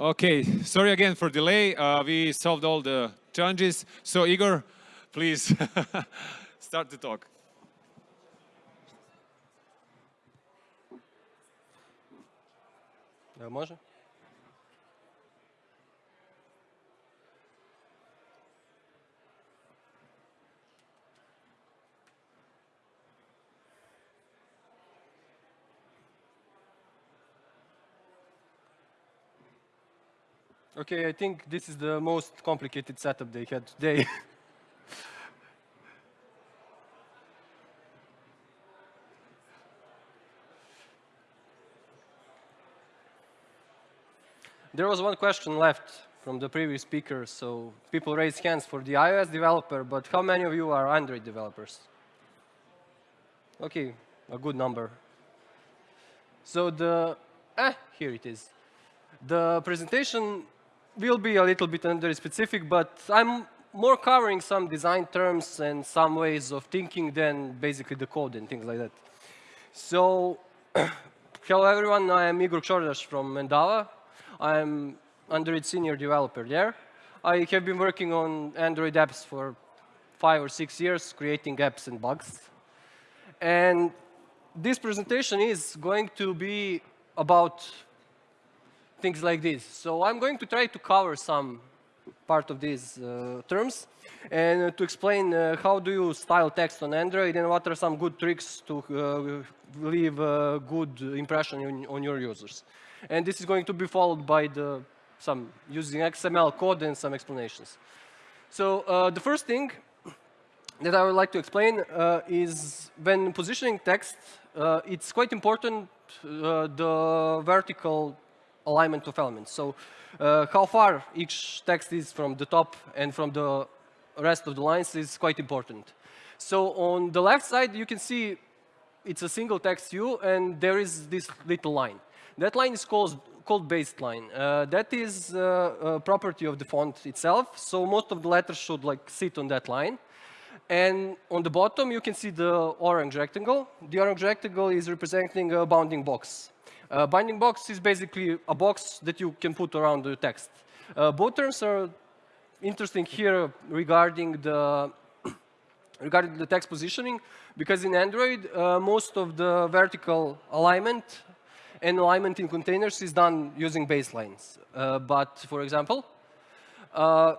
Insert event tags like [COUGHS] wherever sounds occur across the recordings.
Okay, sorry again for delay. Uh, we solved all the challenges. So Igor, please [LAUGHS] start the talk. Može? Okay, I think this is the most complicated setup they had today. [LAUGHS] there was one question left from the previous speaker, so people raised hands for the iOS developer, but how many of you are Android developers? Okay, a good number. So the, eh, here it is. The presentation will be a little bit under specific, but I'm more covering some design terms and some ways of thinking than basically the code and things like that. So, [CLEARS THROAT] hello everyone, I am Igor Ksordas from Endava. I'm Android senior developer there. I have been working on Android apps for five or six years, creating apps and bugs. And this presentation is going to be about things like this. So I'm going to try to cover some part of these uh, terms and uh, to explain uh, how do you style text on Android and what are some good tricks to uh, leave a good impression on, on, your users. And this is going to be followed by the, some using XML code and some explanations. So uh, the first thing that I would like to explain uh, is when positioning text, it's quite important the vertical alignment of elements. So uh, how far each text is from the top and from the rest of the lines is quite important. So on the left side, you can see it's a single text view, and there is this little line. That line is called, called baseline. Uh, that is uh, a property of the font itself, so most of the letters should like sit on that line. And on the bottom, you can see the orange rectangle. The orange rectangle is representing a bounding box. Uh, bounding box is basically a box that you can put around the text. Uh, both terms are interesting here regarding the [COUGHS] regarding the text positioning, because in Android, uh, most of the vertical alignment and alignment in containers is done using baselines. Uh, but for example, uh,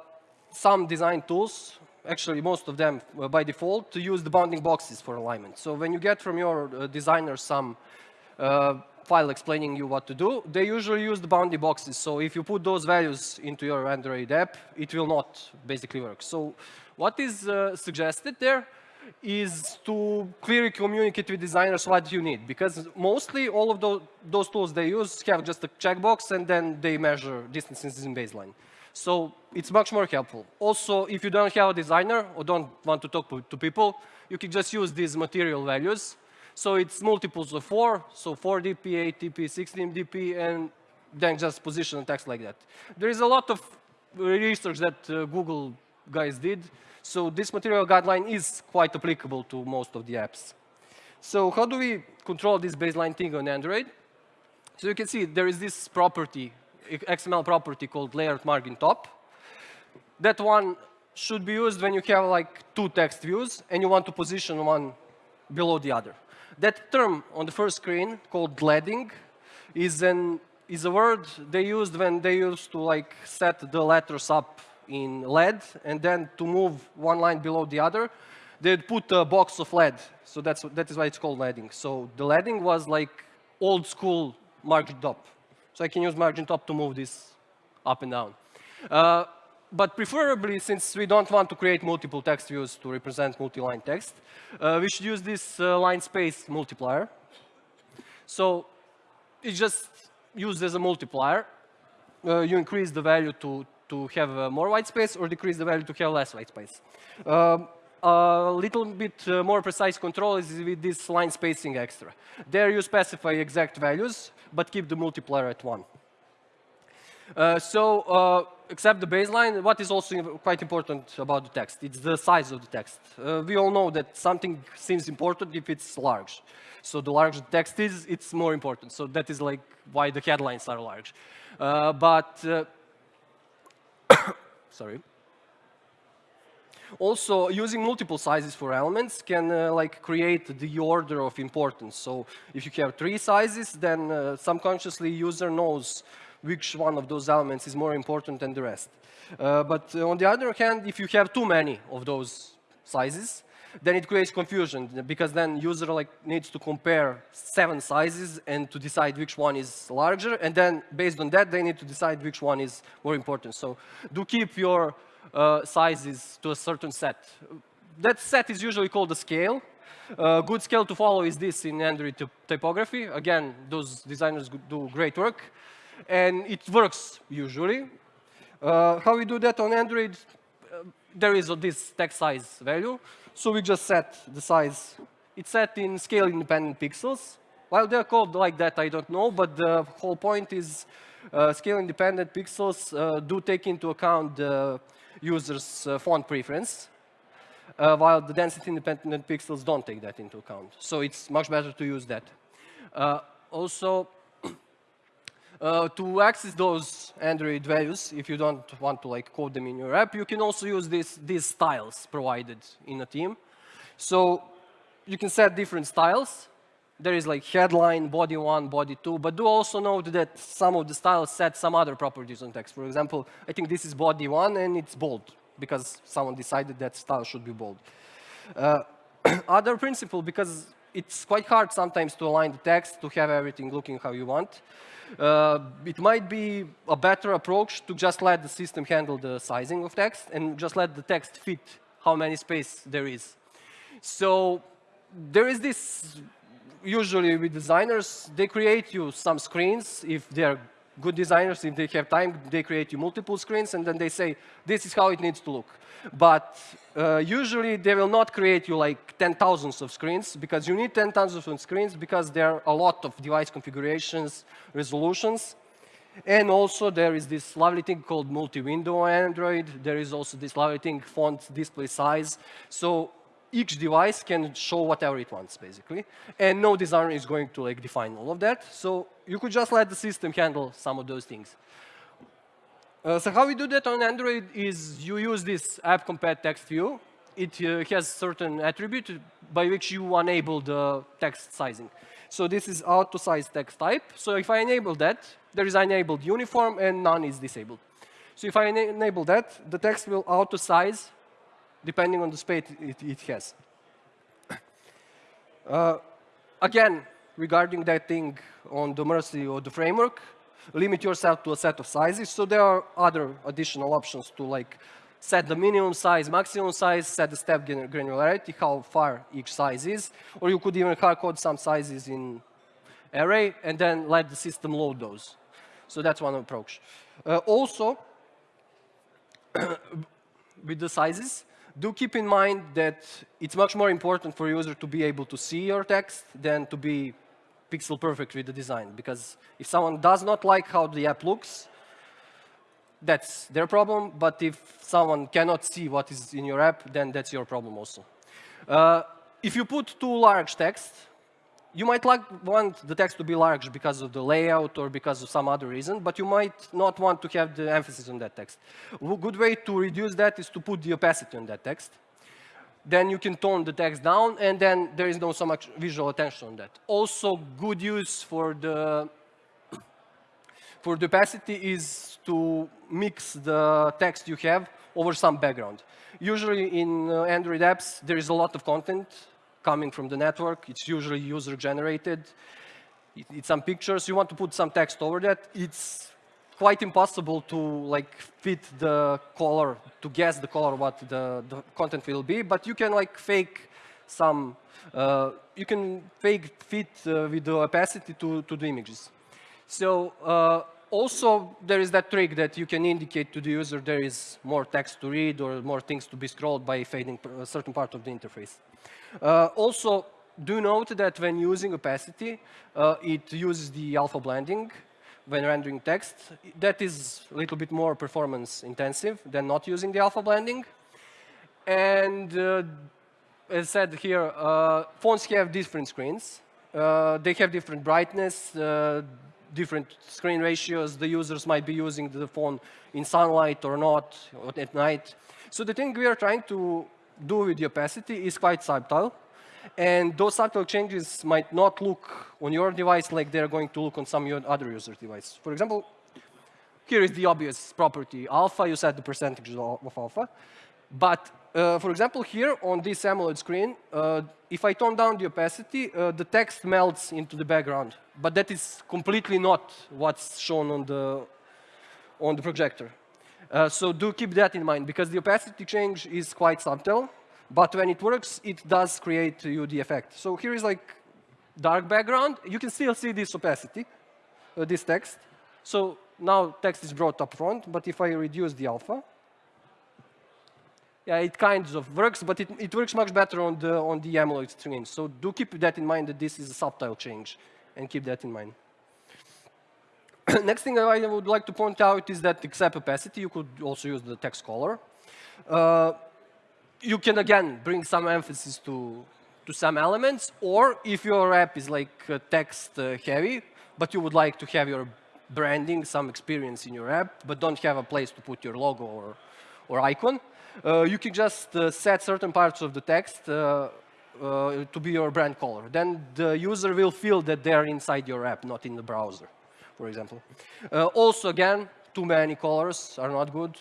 some design tools, actually most of them uh, by default, to use the bounding boxes for alignment. So when you get from your designer some file explaining you what to do, they usually use the bounding boxes. So if you put those values into your Android app, it will not basically work. So what is uh, suggested there is to clearly communicate with designers what you need. Because mostly all of those, those tools they use have just a checkbox and then they measure distances in baseline. So it's much more helpful. Also, if you don't have a designer or don't want to talk to people, you can just use these material values so it's multiples of 4, so 4 dp, 8 dp, 16 dp, and then just position the text like that. There is a lot of research that uh, Google guys did, so this material guideline is quite applicable to most of the apps. So how do we control this baseline thing on Android? So you can see there is this property, XML property called layout margin top. That one should be used when you have like two text views and you want to position one below the other. That term on the first screen called leading is an is a word they used when they used to like set the letters up in lead and then to move one line below the other they'd put a box of lead. So that's that is why it's called leading. So the leading was like old school margin top. So I can use margin top to move this up and down. Uh, but preferably, since we don't want to create multiple text views to represent multi-line text, uh, we should use this uh, line space multiplier. So it's just used as a multiplier. Uh, you increase the value to, to have uh, more white space or decrease the value to have less white space. Um, a little bit uh, more precise control is with this line spacing extra. There you specify exact values, but keep the multiplier at 1. Uh, so, uh, except the baseline, what is also quite important about the text? It's the size of the text. Uh, we all know that something seems important if it's large. So the larger the text is, it's more important. So that is like why the headlines are large. Uh, but, uh, [COUGHS] sorry. Also, using multiple sizes for elements can uh, like create the order of importance. So if you have three sizes, then subconsciously user knows which one of those elements is more important than the rest. Uh, but on the other hand, if you have too many of those sizes, then it creates confusion because then user like needs to compare seven sizes and to decide which one is larger and then based on that they need to decide which one is more important. So do keep your uh, sizes to a certain set. That set is usually called a scale. A good scale to follow is this in Android typography. Again, those designers do great work. And it works usually. Uh, how we do that on Android? Uh, there is this text size value. So we just set the size. It's set in scale independent pixels. While they're called like that, I don't know, but the whole point is uh, scale independent pixels uh, do take into account the user's uh, font preference, uh, while the density independent pixels don't take that into account. So it's much better to use that. Also, uh, to access those Android values, if you don't want to like code them in your app, you can also use this, these styles provided in a theme. So you can set different styles. There is like headline, body one, body two, but do also note that some of the styles set some other properties on text. For example, I think this is body one and it's bold because someone decided that style should be bold. Uh, [CLEARS THROAT] other principle, because it's quite hard sometimes to align the text to have everything looking how you want. Uh, it might be a better approach to just let the system handle the sizing of text and just let the text fit how many space there is. So there is this, usually with designers, they create you some screens if they're good designers, if they have time, they create you multiple screens and then they say, this is how it needs to look. But uh, usually they will not create you like 10,000s of screens because you need 10,000 of screens because there are a lot of device configurations, resolutions. And also there is this lovely thing called multi-window Android. There is also this lovely thing, font display size. So each device can show whatever it wants, basically. And no designer is going to like define all of that. So you could just let the system handle some of those things. Uh, so how we do that on Android is you use this app text view. It uh, has certain attribute by which you enable the text sizing. So this is auto size text type. So if I enable that, there is enabled uniform and none is disabled. So if I enable that, the text will auto size depending on the space it, it has. Uh, again, regarding that thing on the mercy of the framework, limit yourself to a set of sizes. So there are other additional options to like set the minimum size, maximum size, set the step granularity, how far each size is, or you could even hard code some sizes in array and then let the system load those. So that's one approach. Uh, also, [COUGHS] with the sizes, do keep in mind that it's much more important for a user to be able to see your text than to be pixel perfect with the design. Because if someone does not like how the app looks, that's their problem. But if someone cannot see what is in your app, then that's your problem also. Uh, if you put too large text, you might like want the text to be large because of the layout or because of some other reason, but you might not want to have the emphasis on that text. A good way to reduce that is to put the opacity on that text then you can tone the text down, and then there is no so much visual attention on that. Also, good use for the for the opacity is to mix the text you have over some background. Usually in uh, Android apps, there is a lot of content coming from the network. It's usually user-generated. It, it's some pictures. You want to put some text over that. It's quite impossible to like fit the color, to guess the color what the, the content will be, but you can like fake some, uh, you can fake fit uh, with the opacity to, to the images. So uh, also there is that trick that you can indicate to the user there is more text to read or more things to be scrolled by fading a certain part of the interface. Uh, also, do note that when using opacity, uh, it uses the alpha blending when rendering text. That is a little bit more performance intensive than not using the alpha blending. And uh, as said here, uh, phones have different screens. Uh, they have different brightness, uh, different screen ratios. The users might be using the phone in sunlight or not, or at night. So the thing we are trying to do with the opacity is quite subtle. And those subtle changes might not look on your device like they're going to look on some other user's device. For example, here is the obvious property alpha. You set the percentage of alpha. But uh, for example, here on this AMOLED screen, uh, if I turn down the opacity, uh, the text melts into the background. But that is completely not what's shown on the, on the projector. Uh, so do keep that in mind, because the opacity change is quite subtle. But when it works, it does create you the effect. So here is like dark background. You can still see this opacity, uh, this text. So now text is brought up front, but if I reduce the alpha, yeah, it kind of works, but it, it works much better on the, on the AMOLED screen. So do keep that in mind that this is a subtle change, and keep that in mind. [COUGHS] Next thing I would like to point out is that except opacity, you could also use the text color. Uh, you can, again, bring some emphasis to, to some elements, or if your app is like uh, text uh, heavy, but you would like to have your branding, some experience in your app, but don't have a place to put your logo or, or icon, uh, you can just uh, set certain parts of the text uh, to be your brand color. Then the user will feel that they're inside your app, not in the browser, for example. Also, again, too many colors are not good.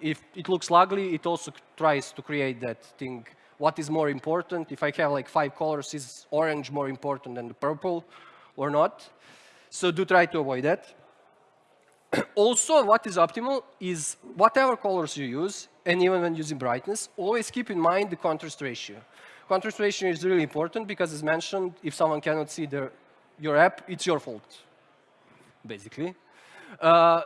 If it looks ugly, it also tries to create that thing. What is more important? If I have like five colors, is orange more important than the purple or not? So do try to avoid that. [CLEARS THROAT] also, what is optimal is whatever colors you use, and even when using brightness, always keep in mind the contrast ratio. Contrast ratio is really important because, as mentioned, if someone cannot see their, your app, it's your fault, basically. Uh,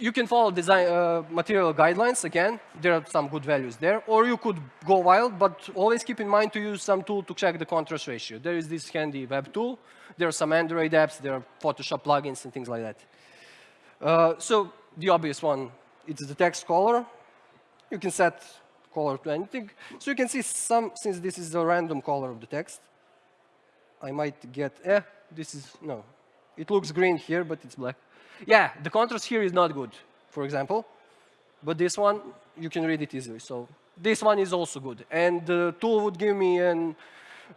you can follow design uh, material guidelines. Again, there are some good values there. Or you could go wild, but always keep in mind to use some tool to check the contrast ratio. There is this handy web tool. There are some Android apps. There are Photoshop plugins and things like that. Uh, so the obvious one, it's the text color. You can set color to anything. So you can see some, since this is a random color of the text, I might get, eh, this is, no. It looks green here, but it's black. Yeah, the contrast here is not good, for example. But this one, you can read it easily. So this one is also good. And the tool would give me an,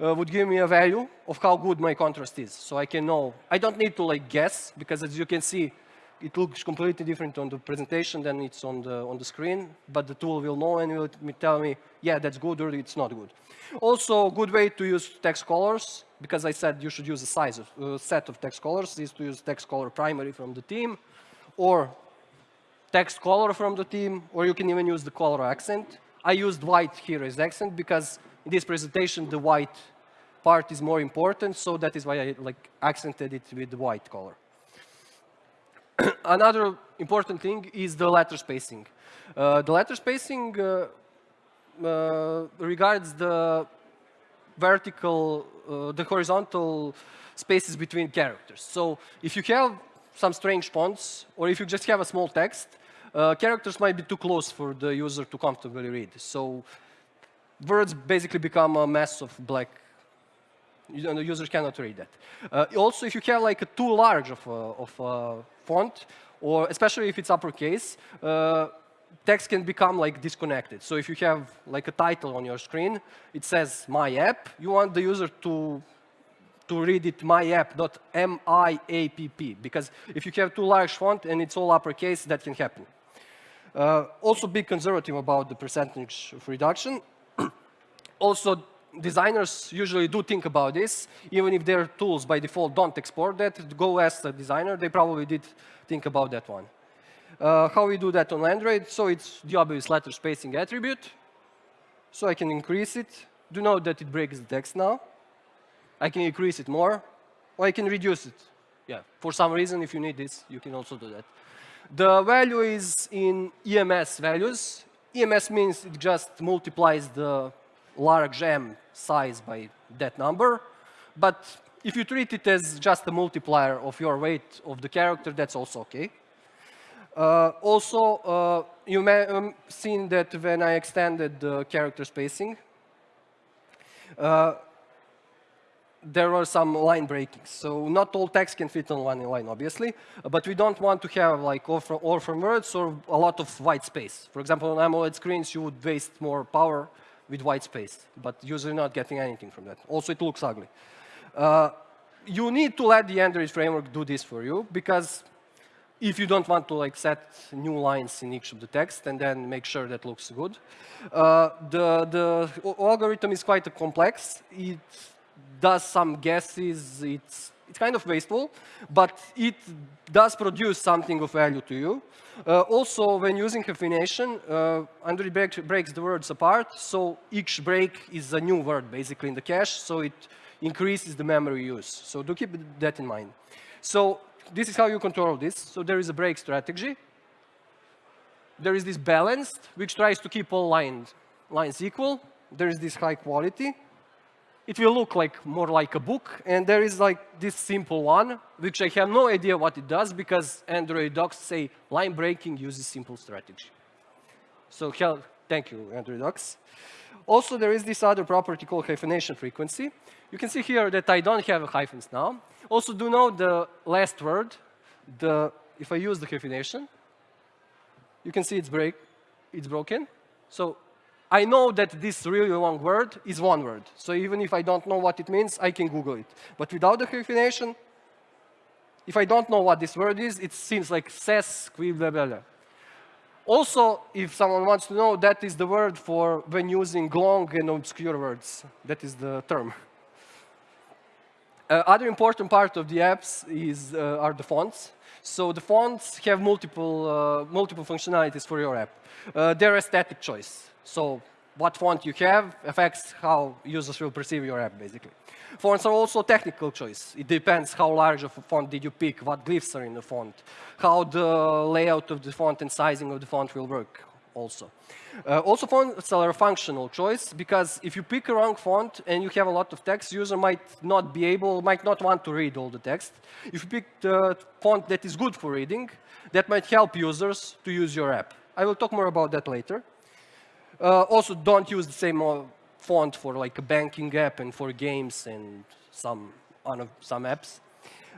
uh, would give me a value of how good my contrast is. So I can know. I don't need to like guess, because as you can see, it looks completely different on the presentation than it's on the, on the screen, but the tool will know and will tell me, yeah, that's good or it's not good. Also, a good way to use text colors, because I said you should use a size of, uh, set of text colors, is to use text color primary from the theme, or text color from the theme, or you can even use the color accent. I used white here as accent because in this presentation, the white part is more important, so that is why I like accented it with the white color. [CLEARS THROAT] another important thing is the letter spacing. Uh, the letter spacing uh, uh, regards the vertical, uh, the horizontal spaces between characters. So if you have some strange fonts, or if you just have a small text, uh, characters might be too close for the user to comfortably read. So words basically become a mess of black you the user cannot read that. Uh, also, if you have like a too large of a, of a font, or especially if it's uppercase, uh, text can become like disconnected. So if you have like a title on your screen, it says my app, you want the user to to read it my app, not M-I-A-P-P, because if you have too large font and it's all uppercase, that can happen. Uh, also be conservative about the percentage of reduction. [COUGHS] also, designers usually do think about this, even if their tools by default don't export that. Go ask the designer, they probably did think about that one. Uh, how we do that on Android? So it's the obvious letter spacing attribute. So I can increase it. Do note that it breaks the text now. I can increase it more, or I can reduce it. Yeah, for some reason, if you need this, you can also do that. The value is in EMS values. EMS means it just multiplies the large m size by that number. But if you treat it as just a multiplier of your weight of the character, that's also okay. Uh, also, uh, you may have um, seen that when I extended the character spacing, uh, there were some line breakings. So not all text can fit on one line, obviously, but we don't want to have like orphan, orphan words or a lot of white space. For example, on AMOLED screens, you would waste more power with white space, but usually not getting anything from that. Also, it looks ugly. Uh, you need to let the Android framework do this for you, because if you don't want to like set new lines in each of the text and then make sure that looks good. Uh, the, the algorithm is quite complex. It does some guesses. It's, it's kind of wasteful, but it does produce something of value to you. Uh, also, when using hyphenation, uh, break, breaks the words apart, so each break is a new word, basically, in the cache, so it increases the memory use. So do keep that in mind. So this is how you control this. So there is a break strategy. There is this balanced, which tries to keep all lines, lines equal. There is this high quality. It will look like more like a book. And there is like this simple one, which I have no idea what it does because Android docs say line breaking uses simple strategy. So thank you, Android docs. Also, there is this other property called hyphenation frequency. You can see here that I don't have hyphens now. Also, do know the last word, the, if I use the hyphenation, you can see it's break, it's broken. So I know that this really long word is one word. So even if I don't know what it means, I can Google it. But without the hyphenation, if I don't know what this word is, it seems like ses, qui. Also, if someone wants to know, that is the word for when using long and obscure words. That is the term. Uh, other important part of the apps is, uh, are the fonts. So the fonts have multiple, uh, multiple functionalities for your app. Uh, they're a static choice. So what font you have affects how users will perceive your app, basically. Fonts are also technical choice. It depends how large of a font did you pick, what glyphs are in the font, how the layout of the font and sizing of the font will work also. Uh, also, fonts are a functional choice because if you pick a wrong font and you have a lot of text, user might not be able, might not want to read all the text. If you pick the font that is good for reading, that might help users to use your app. I will talk more about that later. Uh, also, don't use the same font for like a banking app and for games and some, some apps.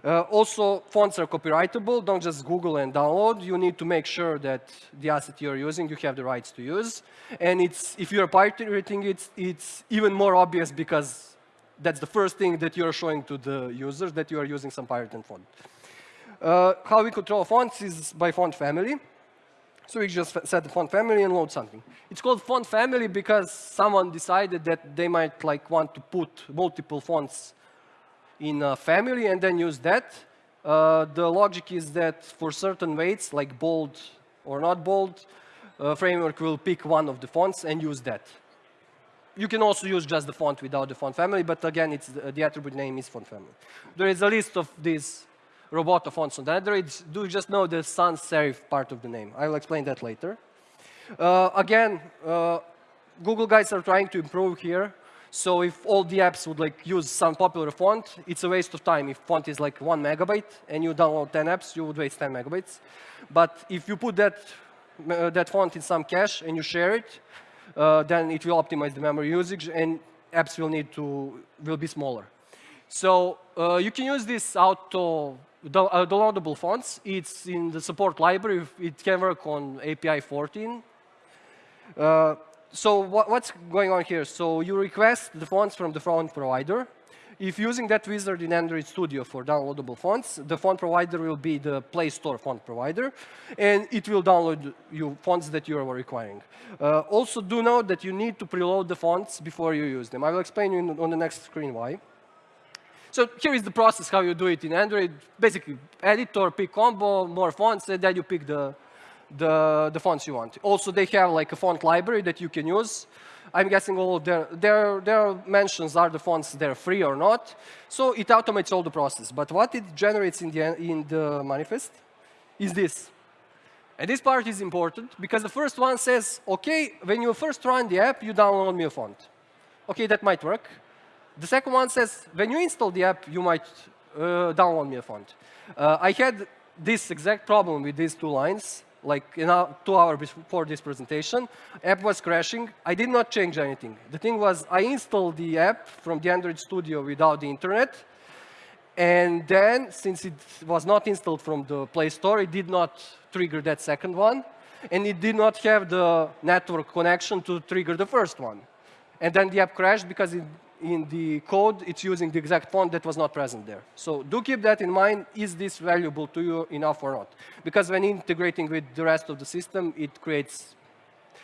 Uh, also, fonts are copyrightable. Don't just Google and download. You need to make sure that the asset you're using, you have the rights to use. And it's, if you're pirating it, it's even more obvious because that's the first thing that you're showing to the users that you are using some pirated font. Uh, how we control fonts is by font family. So we just set the font family and load something. It's called font family because someone decided that they might like want to put multiple fonts in a family and then use that. Uh, the logic is that for certain weights, like bold or not bold, uh, framework will pick one of the fonts and use that. You can also use just the font without the font family, but again, it's the, the attribute name is font family. There is a list of these Roboto fonts on Android. Do you just know the sans serif part of the name. I will explain that later. Uh, again, uh, Google guys are trying to improve here. So if all the apps would like use some popular font, it's a waste of time. If font is like one megabyte and you download 10 apps, you would waste 10 megabytes. But if you put that, uh, that font in some cache and you share it, uh, then it will optimize the memory usage and apps will need to, will be smaller. So uh, you can use this auto uh, downloadable fonts. It's in the support library. It can work on API 14. Uh, so what, what's going on here? So you request the fonts from the font provider. If using that wizard in Android Studio for downloadable fonts, the font provider will be the Play Store font provider, and it will download you fonts that you are requiring. Uh, also, do note that you need to preload the fonts before you use them. I will explain you on the next screen why. So here is the process how you do it in Android. Basically, editor, pick combo, more fonts, and then you pick the, the, the fonts you want. Also, they have like a font library that you can use. I'm guessing all their, their, their mentions are the fonts they're free or not. So it automates all the process. But what it generates in the, in the manifest is this. And this part is important because the first one says, OK, when you first run the app, you download me a font. OK, that might work. The second one says, when you install the app, you might uh, download me a font. Uh, I had this exact problem with these two lines, like you know, two hours before this presentation. App was crashing. I did not change anything. The thing was, I installed the app from the Android Studio without the internet. And then, since it was not installed from the Play Store, it did not trigger that second one. And it did not have the network connection to trigger the first one. And then the app crashed because it in the code, it's using the exact font that was not present there. So do keep that in mind. Is this valuable to you enough or not? Because when integrating with the rest of the system, it creates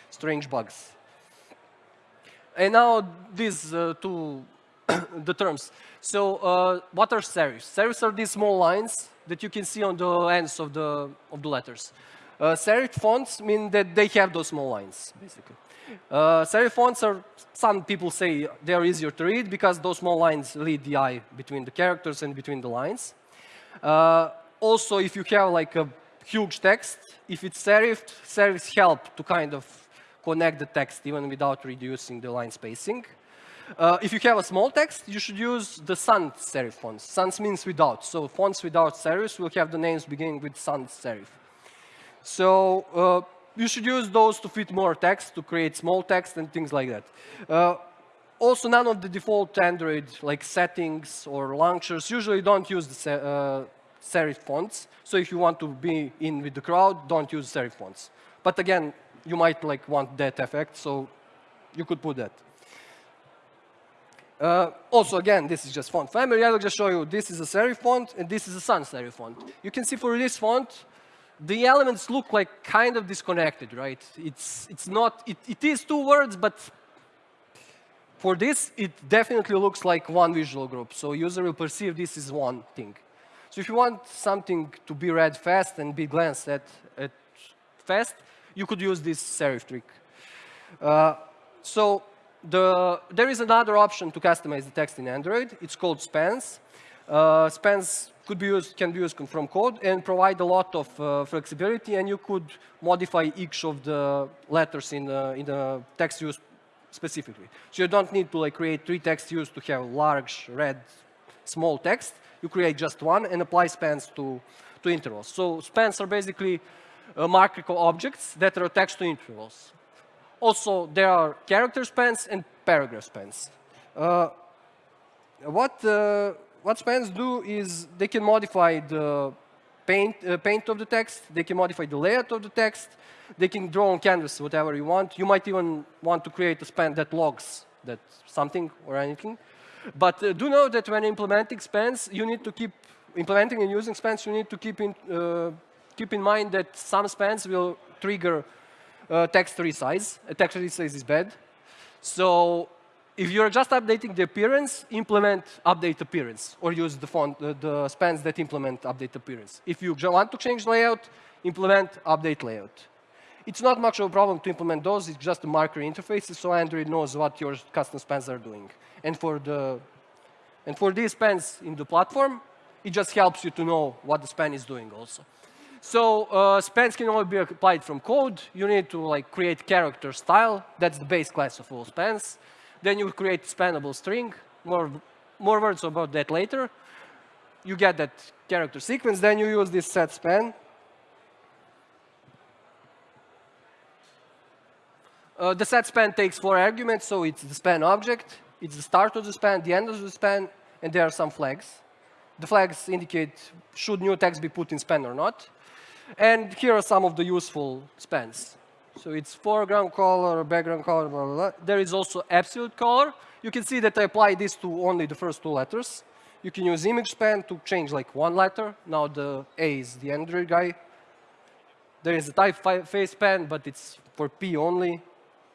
strange bugs. And now these uh, two [COUGHS] the terms. So uh, what are serifs? Serifs are these small lines that you can see on the ends of the, of the letters. Uh, serif fonts mean that they have those small lines, basically. Uh, serif fonts are, some people say they are easier to read because those small lines lead the eye between the characters and between the lines. Uh, also, if you have like a huge text, if it's serifed, serifs help to kind of connect the text even without reducing the line spacing. Uh, if you have a small text, you should use the sans serif fonts. Sans means without. So fonts without serifs will have the names beginning with sans serif. So uh, you should use those to fit more text, to create small text and things like that. Uh, also, none of the default Android like settings or launchers usually don't use the uh, serif fonts. So if you want to be in with the crowd, don't use serif fonts. But again, you might like want that effect, so you could put that. Uh, also, again, this is just font family. I will just show you this is a serif font and this is a sans serif font. You can see for this font, the elements look like kind of disconnected, right? It's, it's not, it, it is two words, but for this, it definitely looks like one visual group. So user will perceive this as one thing. So if you want something to be read fast and be glanced at, at fast, you could use this serif trick. Uh, so the, there is another option to customize the text in Android. It's called spans. Uh, spans could be used, can be used from code and provide a lot of uh, flexibility and you could modify each of the letters in the, in the text use specifically. So you don't need to like create three text use to have large, red, small text. You create just one and apply spans to, to intervals. So spans are basically uh, markable objects that are attached to intervals. Also, there are character spans and paragraph spans. Uh, what uh, what spans do is they can modify the paint, uh, paint of the text, they can modify the layout of the text, they can draw on canvas whatever you want. You might even want to create a span that logs that something or anything. But uh, do know that when implementing spans, you need to keep implementing and using spans, you need to keep in, uh, keep in mind that some spans will trigger uh, text resize. A text resize is bad. So if you're just updating the appearance, implement update appearance, or use the font, uh, the spans that implement update appearance. If you want to change layout, implement update layout. It's not much of a problem to implement those. It's just a marker interfaces, so Android knows what your custom spans are doing. And for the and for these spans in the platform, it just helps you to know what the span is doing also. So uh, spans can only be applied from code. You need to like create character style. That's the base class of all spans. Then you create spannable string. More, more words about that later. You get that character sequence. Then you use this set span. Uh, the set span takes four arguments, so it's the span object, it's the start of the span, the end of the span, and there are some flags. The flags indicate should new text be put in span or not. And here are some of the useful spans. So it's foreground color, background color, blah, blah, blah. There is also absolute color. You can see that I apply this to only the first two letters. You can use image span to change like one letter. Now the A is the Android guy. There is a typeface span, but it's for P only.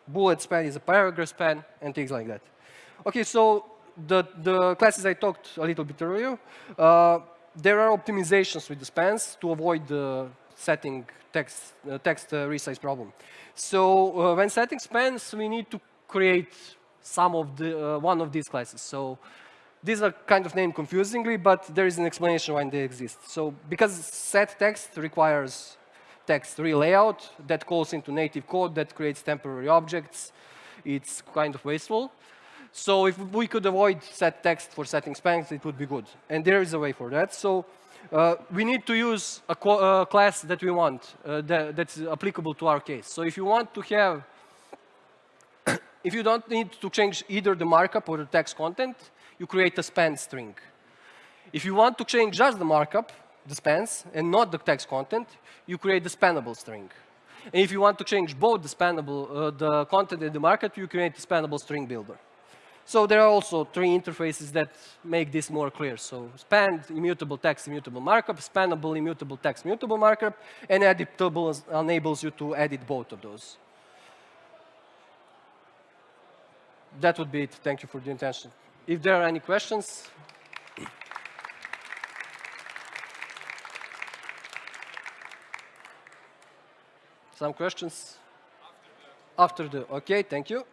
Bullet span is a paragraph span, and things like that. OK, so the, the classes I talked a little bit earlier, uh, there are optimizations with the spans to avoid the setting text, uh, text uh, resize problem. So uh, when setting spans, we need to create some of the, one of these classes. So these are kind of named confusingly, but there is an explanation why they exist. So because set text requires text relayout that calls into native code that creates temporary objects, it's kind of wasteful. So if we could avoid set text for setting spans, it would be good. And there is a way for that. So uh, we need to use a uh, class that we want, uh, that, that's applicable to our case. So if you want to have, [COUGHS] if you don't need to change either the markup or the text content, you create a spanned string. If you want to change just the markup, the spans, and not the text content, you create the spannable string. And if you want to change both the spannable, uh, the content and the markup, you create the spannable string builder. So there are also three interfaces that make this more clear. So span, immutable text, immutable markup, spannable, immutable text, immutable markup, and editable enables you to edit both of those. That would be it. Thank you for the attention. If there are any questions, some questions? After the, okay, thank you.